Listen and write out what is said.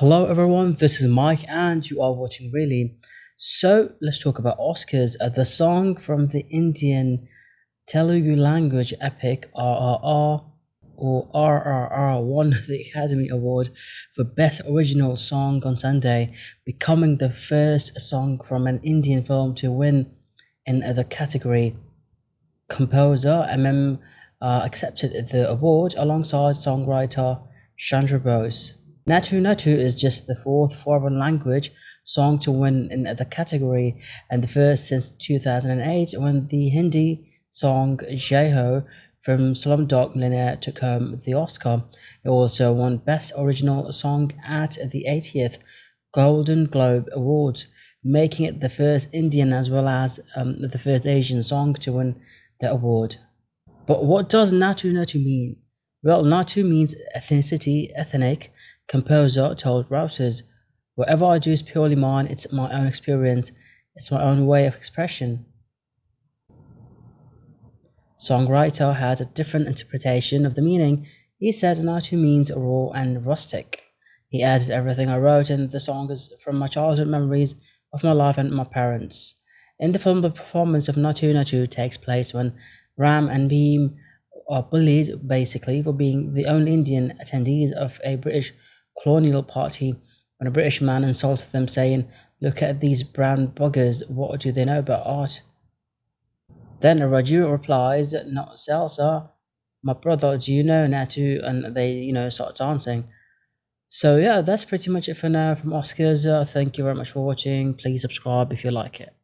Hello everyone, this is Mike and you are watching Really. So let's talk about Oscars. Uh, the song from the Indian Telugu language epic RRR or RRR won the Academy Award for Best Original Song on Sunday, becoming the first song from an Indian film to win in the category. Composer MM uh, accepted the award alongside songwriter Chandra Bose. Natu Natu is just the fourth foreign language song to win in the category and the first since 2008 when the Hindi song Jai Ho from Slumdog Millionaire took home the Oscar. It also won Best Original Song at the 80th Golden Globe Awards, making it the first Indian as well as um, the first Asian song to win the award. But what does Natu Natu mean? Well, Natu means ethnicity, ethnic, composer told Reuters, Whatever I do is purely mine, it's my own experience, it's my own way of expression. Songwriter had a different interpretation of the meaning. He said Natu means raw and rustic. He added everything I wrote in the song is from my childhood memories of my life and my parents. In the film, the performance of Natu Natu takes place when Ram and Bheem are bullied basically for being the only Indian attendees of a British colonial party when a British man insulted them, saying, Look at these brown buggers, what do they know about art? Then Raju replies, Not Salsa, my brother, do you know Natu? And they, you know, start dancing. So yeah, that's pretty much it for now from Oscars. Uh, thank you very much for watching. Please subscribe if you like it.